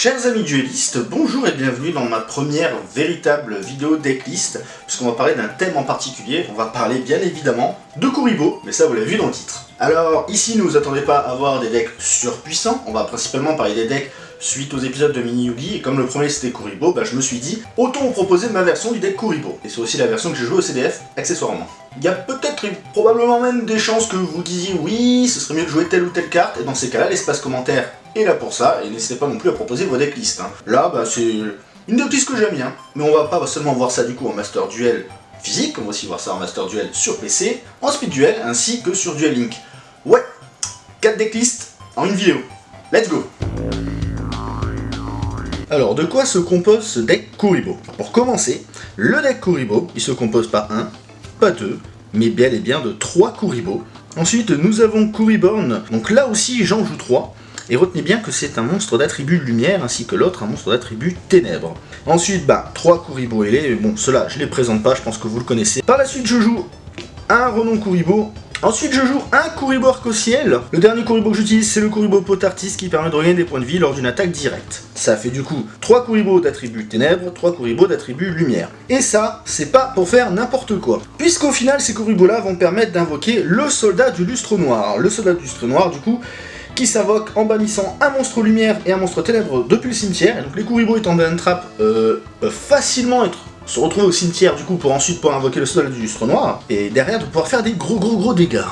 Chers amis duellistes, bonjour et bienvenue dans ma première véritable vidéo decklist, puisqu'on va parler d'un thème en particulier, on va parler bien évidemment de Kuribo, mais ça vous l'avez vu dans le titre. Alors ici ne vous attendez pas à avoir des decks surpuissants, on va principalement parler des decks suite aux épisodes de Mini Yugi, et comme le premier c'était Kuribo, bah, je me suis dit, autant vous proposer ma version du deck Kuribo, et c'est aussi la version que j'ai jouée au CDF, accessoirement. Il y a peut-être probablement même des chances que vous disiez oui, ce serait mieux de jouer telle ou telle carte, et dans ces cas-là, l'espace commentaire est là pour ça, et n'hésitez pas non plus à proposer vos decklists. Hein. Là, bah, c'est une decklist que j'aime bien, mais on va pas seulement voir ça du coup en Master Duel physique, on va aussi voir ça en Master Duel sur PC, en Speed Duel, ainsi que sur Duel Link. Ouais, 4 decklists en une vidéo. Let's go alors, de quoi se compose ce deck Kuribo? Pour commencer, le deck Kuribo, il se compose pas un, pas deux, mais bel et bien de trois Kuribo. Ensuite, nous avons Kuriborn, donc là aussi j'en joue trois. Et retenez bien que c'est un monstre d'attribut lumière, ainsi que l'autre un monstre d'attribut ténèbres. Ensuite, bah, trois Kuribo ailés, bon, ceux-là, je les présente pas, je pense que vous le connaissez. Par la suite, je joue un Renon Kuribo, Ensuite, je joue un Kuribo Arc-au-Ciel. Le dernier Kuribo que j'utilise, c'est le Kuribo Potartis qui permet de regagner des points de vie lors d'une attaque directe. Ça fait du coup 3 Kuribo d'attribut ténèbres, 3 Kuribo d'attribut lumière. Et ça, c'est pas pour faire n'importe quoi. Puisqu'au final, ces Kuribo-là vont permettre d'invoquer le soldat du lustre noir. Le soldat du lustre noir, du coup, qui s'invoque en bannissant un monstre lumière et un monstre ténèbre depuis le cimetière. Et donc les Kuribo étant ban trap euh, peuvent facilement être se retrouver au cimetière du coup pour ensuite pouvoir invoquer le soldat du lustre noir, et derrière de pouvoir faire des gros gros gros dégâts.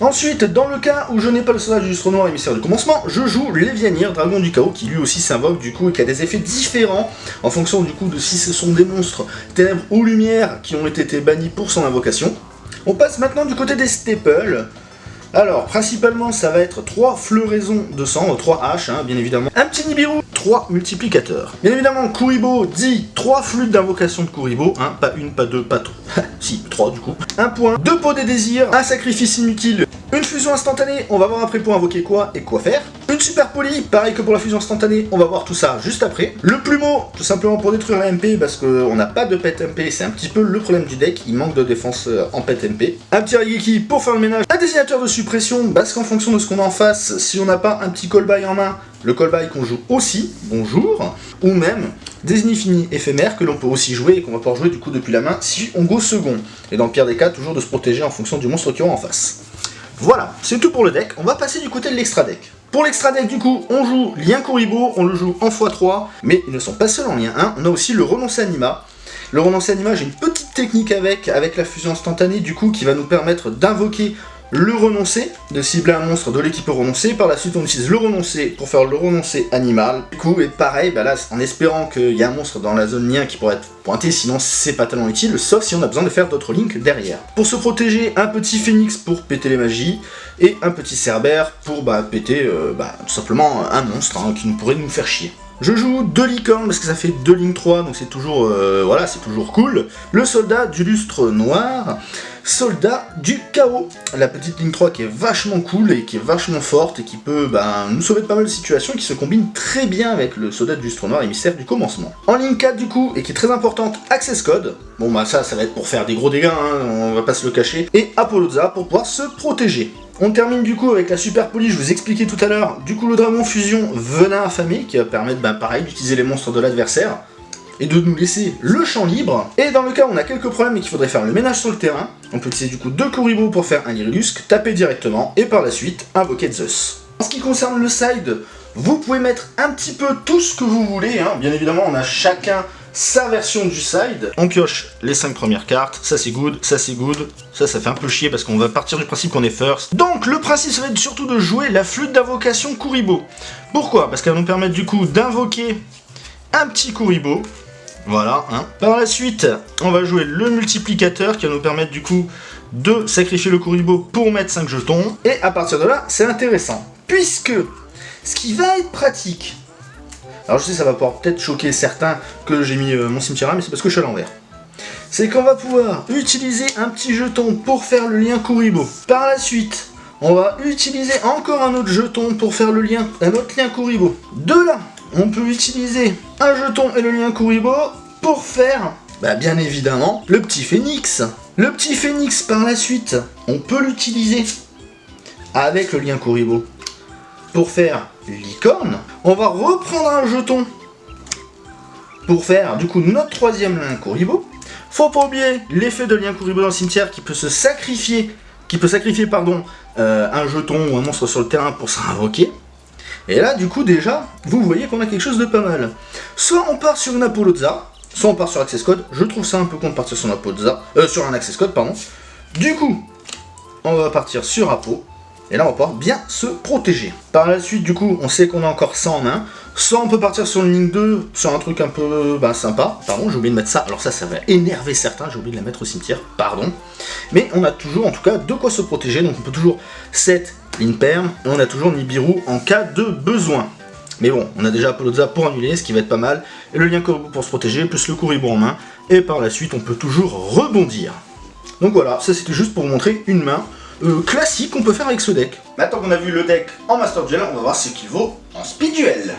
Ensuite, dans le cas où je n'ai pas le soldat du lustre noir émissaire du commencement, je joue l'Evianir, dragon du chaos, qui lui aussi s'invoque du coup et qui a des effets différents en fonction du coup de si ce sont des monstres ténèbres ou lumière qui ont été bannis pour son invocation. On passe maintenant du côté des staples, alors, principalement, ça va être 3 floraisons de sang, 3 haches, hein, bien évidemment. Un petit Nibiru, 3 multiplicateurs. Bien évidemment, Kuribo dit 3 flûtes d'invocation de Kuribo, hein, pas une, pas deux, pas trois. si, 3 du coup. Un point, 2 pots des désirs, un sacrifice inutile, une fusion instantanée, on va voir après pour invoquer quoi et quoi faire. Une super poly, pareil que pour la fusion instantanée, on va voir tout ça juste après. Le plumeau, tout simplement pour détruire la MP, parce qu'on n'a pas de pet MP, c'est un petit peu le problème du deck, il manque de défense euh, en pet MP. Un petit Rigeki pour faire le ménage. Un désignateur de suppression, parce qu'en fonction de ce qu'on a en face, si on n'a pas un petit call-by en main, le call-by qu'on joue aussi, bonjour, ou même des infinis éphémères que l'on peut aussi jouer et qu'on va pouvoir jouer du coup depuis la main si on go second. Et dans le pire des cas, toujours de se protéger en fonction du monstre qui aura en face. Voilà, c'est tout pour le deck. On va passer du côté de l'extra deck. Pour l'extra deck, du coup, on joue Lien Kuribo, on le joue en x3, mais ils ne sont pas seuls en lien 1, on a aussi le renoncer anima. Le renoncer anima, j'ai une petite technique avec, avec la fusion instantanée, du coup, qui va nous permettre d'invoquer le renoncer, de cibler un monstre de l'équipe renoncer. Par la suite, on utilise le renoncer pour faire le renoncer animal. Du coup, et pareil, bah là, en espérant qu'il y a un monstre dans la zone lien qui pourrait être pointé, sinon c'est pas tellement utile, sauf si on a besoin de faire d'autres links derrière. Pour se protéger, un petit phénix pour péter les magies, et un petit cerbère pour bah, péter euh, bah, tout simplement un monstre hein, qui pourrait nous faire chier. Je joue deux licornes parce que ça fait deux lignes 3, donc c'est toujours, euh, voilà, c'est toujours cool. Le soldat du lustre noir, soldat du chaos. La petite ligne 3 qui est vachement cool et qui est vachement forte et qui peut ben, nous sauver de pas mal de situations qui se combine très bien avec le soldat du lustre noir émissaire du commencement. En ligne 4 du coup, et qui est très importante, Access Code. Bon bah ça, ça va être pour faire des gros dégâts, hein, on va pas se le cacher. Et Apolloza pour pouvoir se protéger. On termine du coup avec la super poly, je vous expliquais tout à l'heure, du coup le dragon fusion venin affamé, qui va permettre, ben, pareil, d'utiliser les monstres de l'adversaire, et de nous laisser le champ libre. Et dans le cas où on a quelques problèmes et qu'il faudrait faire le ménage sur le terrain, on peut utiliser du coup deux Kuribo pour faire un Lyrilusque, taper directement, et par la suite, invoquer Zeus. En ce qui concerne le side, vous pouvez mettre un petit peu tout ce que vous voulez, hein. bien évidemment on a chacun sa version du side. On pioche les 5 premières cartes, ça c'est good, ça c'est good, ça ça fait un peu chier parce qu'on va partir du principe qu'on est first. Donc le principe ça va être surtout de jouer la flûte d'invocation Kuribo. Pourquoi? Parce qu'elle va nous permettre du coup d'invoquer un petit Kuribo. Voilà, hein. Par la suite, on va jouer le multiplicateur qui va nous permettre du coup de sacrifier le Kuribo pour mettre 5 jetons. Et à partir de là, c'est intéressant. Puisque ce qui va être pratique, alors je sais, ça va pouvoir peut-être choquer certains que j'ai mis euh, mon cimetière mais c'est parce que je suis à l'envers. C'est qu'on va pouvoir utiliser un petit jeton pour faire le lien Kuribo. Par la suite, on va utiliser encore un autre jeton pour faire le lien, un autre lien Kuribo. De là, on peut utiliser un jeton et le lien Kuribo pour faire, bah bien évidemment, le petit phénix. Le petit phénix, par la suite, on peut l'utiliser avec le lien Kuribo pour faire licorne. On va reprendre un jeton pour faire du coup notre troisième lien Kuribo. Faut pas oublier l'effet de lien Kuribo dans le cimetière qui peut se sacrifier, qui peut sacrifier pardon, euh, un jeton ou un monstre sur le terrain pour s'invoquer. Et là, du coup, déjà, vous voyez qu'on a quelque chose de pas mal. Soit on part sur une Apolloza, soit on part sur Access Code. Je trouve ça un peu con de partir sur, euh, sur un Access Code, pardon. Du coup, on va partir sur Apo. Et là, on va pouvoir bien se protéger. Par la suite, du coup, on sait qu'on a encore ça en main. Soit on peut partir sur une ligne 2, sur un truc un peu bah, sympa. Pardon, j'ai oublié de mettre ça. Alors ça, ça va énerver certains. J'ai oublié de la mettre au cimetière. Pardon. Mais on a toujours, en tout cas, de quoi se protéger. Donc on peut toujours set ligne perm. Et on a toujours Nibiru en cas de besoin. Mais bon, on a déjà Apolloza pour annuler, ce qui va être pas mal. Et le lien Kuribo pour se protéger, plus le Kuribo en main. Et par la suite, on peut toujours rebondir. Donc voilà, ça c'était juste pour vous montrer une main euh, classique qu'on peut faire avec ce deck. Maintenant qu'on a vu le deck en Master Duel, on va voir ce qu'il vaut en Speed Duel.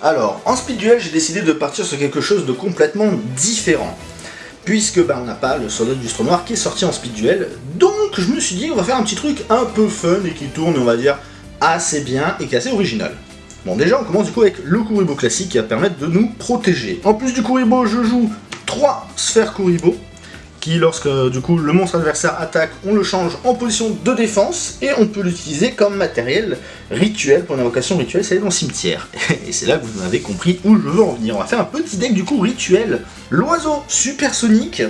Alors, en Speed Duel, j'ai décidé de partir sur quelque chose de complètement différent. Puisque bah, on n'a pas le soldat du noir qui est sorti en Speed Duel. Donc je me suis dit, on va faire un petit truc un peu fun et qui tourne, on va dire, assez bien et qui est assez original. Bon déjà on commence du coup avec le Kuribo classique qui va permettre de nous protéger. En plus du Kuribo, je joue 3 sphères Kuribo, qui lorsque du coup le monstre adversaire attaque, on le change en position de défense, et on peut l'utiliser comme matériel rituel pour une invocation rituelle, c'est dans le cimetière. Et c'est là que vous avez compris où je veux en venir. On va faire un petit deck du coup rituel. L'oiseau supersonique,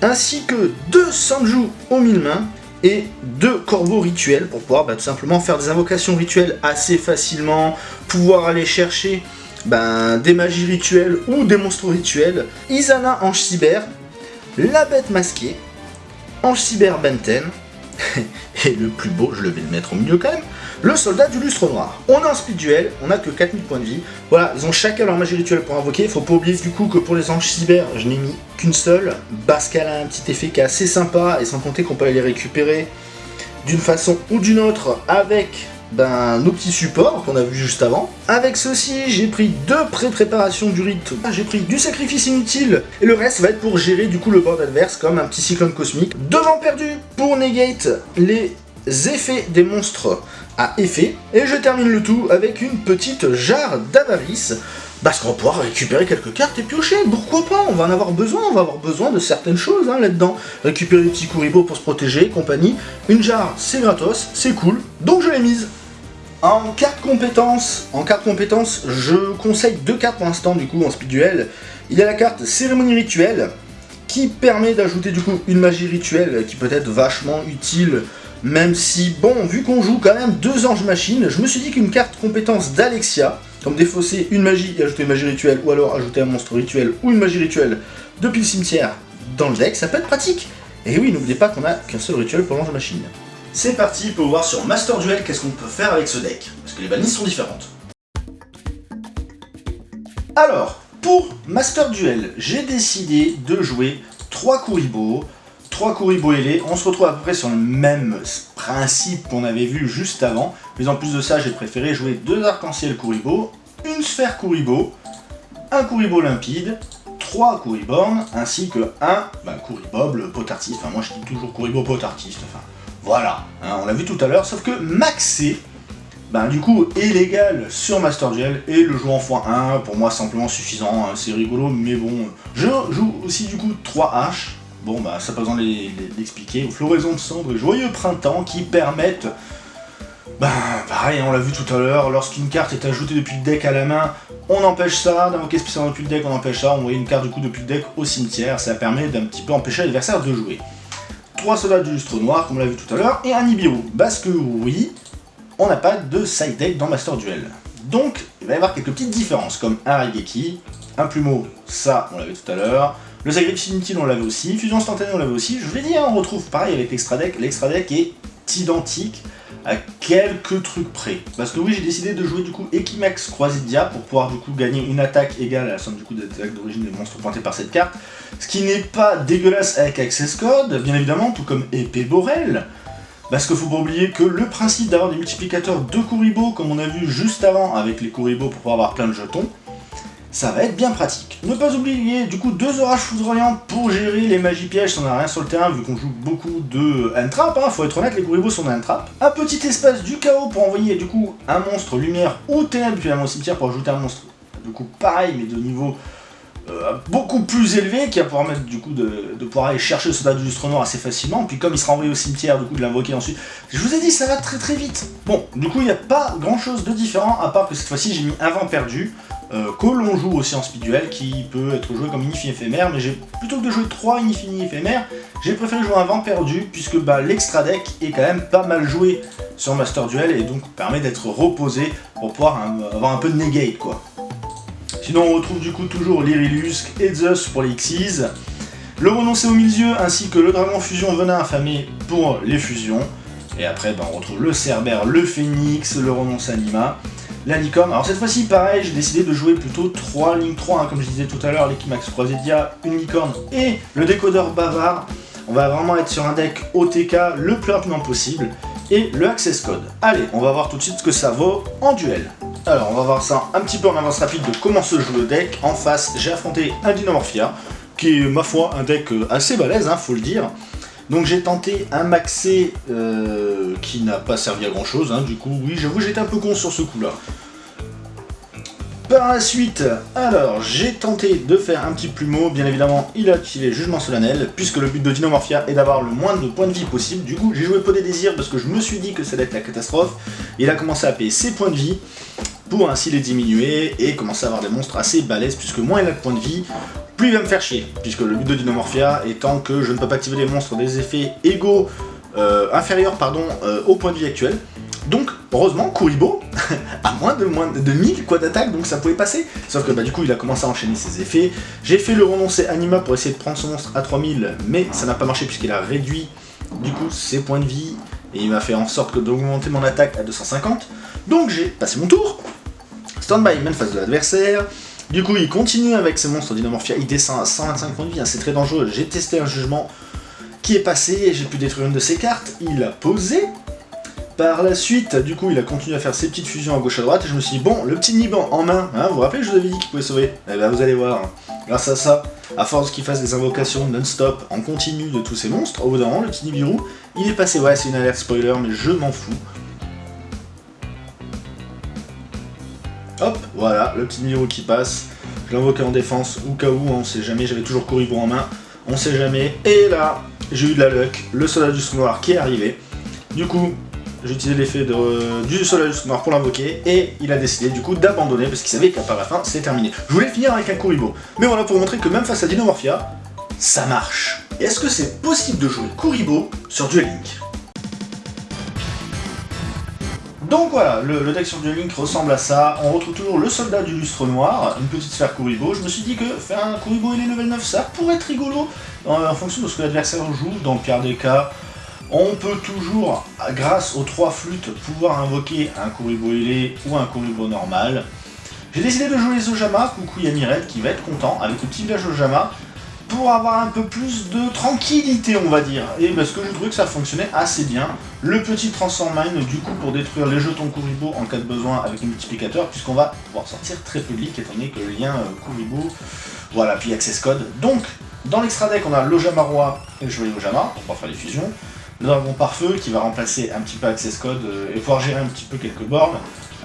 ainsi que deux Sanju aux mille mains, et deux corbeaux rituels pour pouvoir bah, tout simplement faire des invocations rituelles assez facilement, pouvoir aller chercher ben, des magies rituelles ou des monstres rituels. Isana Ange Cyber, la bête masquée, Ange Cyber Benten, et le plus beau, je le vais le mettre au milieu quand même, le soldat du lustre noir. On est en speed duel, on a que 4000 points de vie. Voilà, ils ont chacun leur magie rituelle pour invoquer. Faut pas oublier du coup que pour les anges cyber, je n'ai mis qu'une seule, qu'elle a un petit effet qui est assez sympa, et sans compter qu'on peut aller les récupérer d'une façon ou d'une autre avec ben, nos petits supports qu'on a vu juste avant. Avec ceci, j'ai pris deux pré-préparations du rite. Ah, j'ai pris du sacrifice inutile, et le reste va être pour gérer du coup le board adverse comme un petit cyclone cosmique. Devant perdu pour negate les effets des monstres à effet. Et je termine le tout avec une petite jarre d'avarice parce qu'on va pouvoir récupérer quelques cartes et piocher, pourquoi pas, on va en avoir besoin, on va avoir besoin de certaines choses hein, là-dedans. Récupérer des petits Kuribo pour se protéger, compagnie. Une jarre, c'est gratos, c'est cool, donc je l'ai mise. En carte compétence, en carte compétence, je conseille deux cartes pour l'instant du coup en speed duel. Il y a la carte cérémonie rituelle qui permet d'ajouter du coup une magie rituelle qui peut être vachement utile même si, bon, vu qu'on joue quand même deux anges machines, je me suis dit qu'une carte compétence d'Alexia, comme défausser une magie et ajouter une magie rituelle, ou alors ajouter un monstre rituel ou une magie rituelle depuis le cimetière dans le deck, ça peut être pratique. Et oui, n'oubliez pas qu'on a qu'un seul rituel pour l'ange machine. C'est parti pour voir sur Master Duel qu'est-ce qu'on peut faire avec ce deck, parce que les balises sont différentes. Alors, pour Master Duel, j'ai décidé de jouer 3 Kuribo, 3 Kuribo ailés, on se retrouve à peu près sur le même principe qu'on avait vu juste avant, mais en plus de ça, j'ai préféré jouer deux arc-en-ciel Kuribo, une sphère Kuribo, un Kuribo limpide, 3 Kuriborn, ainsi que un bah, Kuribob, le enfin moi je dis toujours Kuribo pot artiste, enfin voilà, hein, on l'a vu tout à l'heure, sauf que maxé, ben, du coup, est légal sur Master Duel, et le jeu en x1, pour moi, simplement suffisant, hein, c'est rigolo, mais bon, je joue aussi du coup 3 H, bon bah ça pas besoin d'expliquer, floraison de cendres et joyeux printemps qui permettent, ben pareil, on l'a vu tout à l'heure, lorsqu'une carte est ajoutée depuis le deck à la main, on empêche ça, d'invoquer spécialement depuis le deck, on empêche ça, on voit une carte du coup depuis le deck au cimetière, ça permet d'un petit peu empêcher l'adversaire de jouer. 3 soldats du lustre noir, comme on l'a vu tout à l'heure, et un Nibiru. Parce que oui, on n'a pas de side deck dans Master Duel. Donc, il va y avoir quelques petites différences, comme un Raigeki, un Plumeau, ça, on l'avait tout à l'heure, le sacrifice inutile, on l'avait aussi, fusion instantanée, on l'avait aussi, je vous l'ai dit, hein, on retrouve pareil avec l'extra deck, l'extra deck est identique à quelques trucs près. Parce que oui, j'ai décidé de jouer du coup Equimax Croisidia pour pouvoir du coup gagner une attaque égale à la somme du coup des attaques d'origine des monstres pointés par cette carte. Ce qui n'est pas dégueulasse avec Access Code, bien évidemment, tout comme Épée Borel. Parce qu'il faut pas oublier que le principe d'avoir des multiplicateurs de Kuribo, comme on a vu juste avant avec les Kuribo pour pouvoir avoir plein de jetons, ça va être bien pratique. Ne pas oublier, du coup, deux orages foudroyants pour gérer les magies pièges on n'a rien sur le terrain, vu qu'on joue beaucoup de hand-trap, hein, faut être honnête, les Kuribo sont hand-trap. Un petit espace du chaos pour envoyer, du coup, un monstre lumière ou ténèbres, puis mon cimetière pour ajouter un monstre, du coup, pareil, mais de niveau euh, beaucoup plus élevé, qui va pouvoir mettre, du coup, de, pouvoir aller chercher le soldat du lustre noir assez facilement, puis comme il sera envoyé au cimetière, du coup, de l'invoquer ensuite. Je vous ai dit, ça va très très vite. Bon, du coup, il n'y a pas grand-chose de différent, à part que cette fois-ci, j'ai mis un vent perdu, euh, que l'on joue aussi en speed duel, qui peut être joué comme Inifini éphémère, mais plutôt que de jouer 3 Inifini éphémères, j'ai préféré jouer un vent perdu, puisque bah, l'extra deck est quand même pas mal joué sur Master Duel, et donc permet d'être reposé pour pouvoir avoir un peu de negate, quoi. Sinon, on retrouve du coup toujours l'Irilusque et Zeus pour les Xyz, le renoncé au milieu, ainsi que le dragon fusion venin affamé pour les fusions, et après, bah, on retrouve le Cerbère, le Phénix, le renoncé anima, la licorne. Alors cette fois-ci, pareil, j'ai décidé de jouer plutôt 3 Link 3, hein, comme je disais tout à l'heure, l'Equimax Croisédia, une licorne et le décodeur bavard. On va vraiment être sur un deck OTK le plus rapidement possible, et le Access Code. Allez, on va voir tout de suite ce que ça vaut en duel. Alors, on va voir ça un petit peu en avance rapide de comment se joue le deck. En face, j'ai affronté un Dinomorphia, qui est, ma foi, un deck euh, assez balèze, hein, faut le dire. Donc j'ai tenté un maxé euh, qui n'a pas servi à grand chose, hein. du coup oui j'avoue j'étais un peu con sur ce coup là. Par la suite, alors j'ai tenté de faire un petit plumeau, bien évidemment il a activé Jugement Solennel, puisque le but de Dinomorphia est d'avoir le moins de points de vie possible, du coup j'ai joué Pot des Désirs parce que je me suis dit que ça allait être la catastrophe, il a commencé à payer ses points de vie, pour ainsi les diminuer et commencer à avoir des monstres assez balèzes, puisque moins il a de points de vie, il va me faire chier, puisque le but de Dinomorphia étant que je ne peux pas activer les monstres des effets égaux, euh, inférieurs pardon, euh, au point de vie actuel. Donc, heureusement, Kuribo a moins de, moins de 1000 quoi d'attaque, donc ça pouvait passer. Sauf que bah, du coup, il a commencé à enchaîner ses effets. J'ai fait le renoncer Anima pour essayer de prendre son monstre à 3000, mais ça n'a pas marché puisqu'il a réduit du coup ses points de vie, et il m'a fait en sorte d'augmenter mon attaque à 250. Donc j'ai passé mon tour, stand by main face de l'adversaire, du coup, il continue avec ses monstres Dinomorphia, il descend à 125 points de vie, hein, c'est très dangereux. J'ai testé un jugement qui est passé, et j'ai pu détruire une de ses cartes, il a posé. Par la suite, du coup, il a continué à faire ses petites fusions à gauche à droite, et je me suis dit, bon, le petit Niban en main, hein, vous vous rappelez, je vous avais dit qu'il pouvait sauver Eh ben, vous allez voir, grâce à ça, à force qu'il fasse des invocations non-stop, en continu de tous ces monstres, au bout d'un moment, le petit Nibiru, il est passé, ouais, c'est une alerte spoiler, mais je m'en fous. Voilà, le petit Nibiru qui passe. Je l'invoquais en défense, au cas où, on sait jamais, j'avais toujours Kuribo en main, on sait jamais. Et là, j'ai eu de la luck, le soldat du noir qui est arrivé. Du coup, j'ai utilisé l'effet du soldat du noir pour l'invoquer, et il a décidé du coup d'abandonner, parce qu'il savait qu'à la fin, c'est terminé. Je voulais finir avec un Kuribo, mais voilà, pour vous montrer que même face à Dinomorphia, ça marche. Est-ce que c'est possible de jouer Kuribo sur Duel Link donc voilà, le, deck sur Duel Link ressemble à ça. On retrouve toujours le soldat du lustre noir, une petite sphère Kuribo. Je me suis dit que faire un Kuribo est level 9, ça pourrait être rigolo en, fonction de ce que l'adversaire joue. Dans le pire des cas, on peut toujours, grâce aux trois flûtes, pouvoir invoquer un Kuribo ailé ou un Kuribo normal. J'ai décidé de jouer les Ojama, coucou Yamiret, qui va être content, avec le petit village Ojama pour avoir un peu plus de tranquillité, on va dire. Et parce que je trouvais que ça fonctionnait assez bien. Le petit Transform Mine, du coup, pour détruire les jetons Kuribo en cas de besoin avec un multiplicateur, puisqu'on va pouvoir sortir très public, étant donné que le lien euh, Kuribo, voilà, puis Access Code. Donc, dans l'extra deck, on a l'Ojama Roi et le Chevalier pour pouvoir faire les fusions. Le Dragon Pare-Feu, qui va remplacer un petit peu Access Code euh, et pouvoir gérer un petit peu quelques bornes.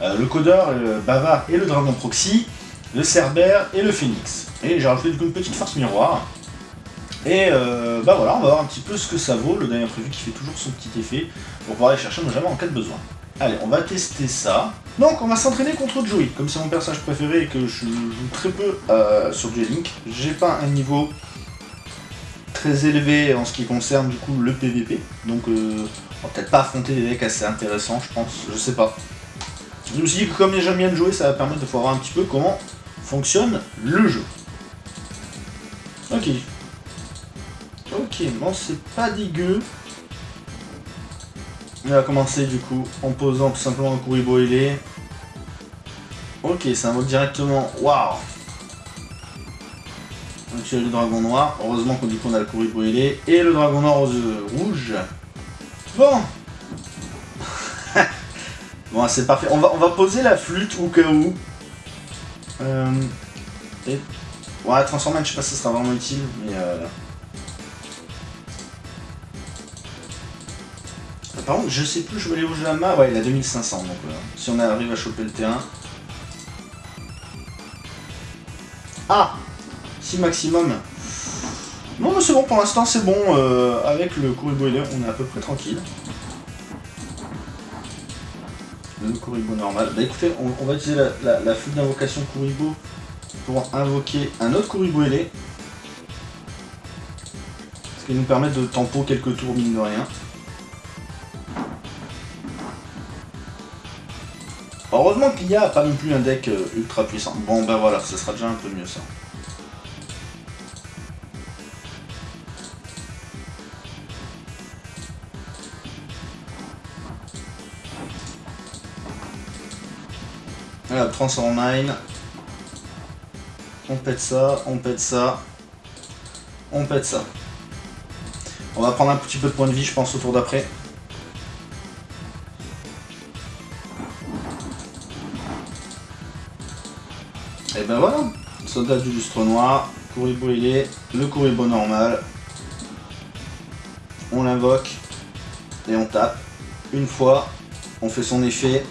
Euh, le Codeur, le Bava et le Dragon Proxy. Le Cerbère et le Phoenix. Et j'ai rajouté du une petite force miroir. Et euh, bah voilà, on va voir un petit peu ce que ça vaut, le dernier prévu qui fait toujours son petit effet, pour pouvoir aller chercher nos jamais en cas de besoin. Allez, on va tester ça. Donc, on va s'entraîner contre Joey. Comme c'est mon personnage préféré et que je joue très peu euh, sur Duel Link, j'ai pas un niveau très élevé en ce qui concerne du coup le PVP. Donc, euh, on va peut-être pas affronter des decks assez intéressants, je pense, je sais pas. Je me suis dit que comme j'aime bien de jouer, ça va permettre de voir un petit peu comment fonctionne le jeu. Ok, Ok, bon, c'est pas dégueu. On va commencer du coup en posant tout simplement un Kuribo ailé. Ok, ça invoque directement. Waouh Donc le dragon noir. Heureusement qu'on dit qu'on a le Kuribo ailé. Et le dragon noir rouges. Bon Bon, c'est parfait. On va, on va poser la flûte au cas où. Euh. Ouais, Transformation, je sais pas si ça sera vraiment utile, mais... Euh... Par contre, je sais plus, je aller où je la Ouais, il a 2500, donc euh, si on arrive à choper le terrain... Ah Si maximum Non mais c'est bon, pour l'instant c'est bon, euh, avec le Kuribo on est à peu près tranquille. Le Kuribo normal. Bah écoutez, on, va utiliser la, la, d'invocation Kuribo pour invoquer un autre Kuribo ailé. Ce qui nous permet de tempo quelques tours mine de rien. Heureusement qu'il n'y a pas non plus un deck euh, ultra puissant. Bon ben voilà, ce sera déjà un peu mieux ça. Transform Mine. On pète ça, on pète ça. On pète ça. On va prendre un petit peu de points de vie, je pense, au tour d'après. Et ben voilà, soldat du lustre noir, Kuribo il est, le Kuribo normal. On l'invoque et on tape. Une fois, on fait son effet,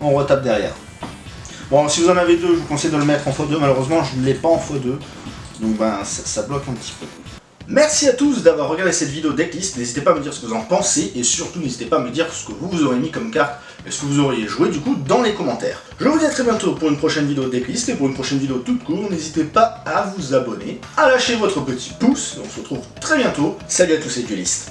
on retape derrière. Bon, si vous en avez deux, je vous conseille de le mettre en x2. Malheureusement, je ne l'ai pas en x2. Donc ben, ça bloque un petit peu. Merci à tous d'avoir regardé cette vidéo decklist, n'hésitez pas à me dire ce que vous en pensez, et surtout n'hésitez pas à me dire ce que vous, vous aurez mis comme carte, et ce que vous auriez joué du coup dans les commentaires. Je vous dis à très bientôt pour une prochaine vidéo decklist, et pour une prochaine vidéo toute courte, n'hésitez pas à vous abonner, à lâcher votre petit pouce, on se retrouve très bientôt. Salut à tous les duelistes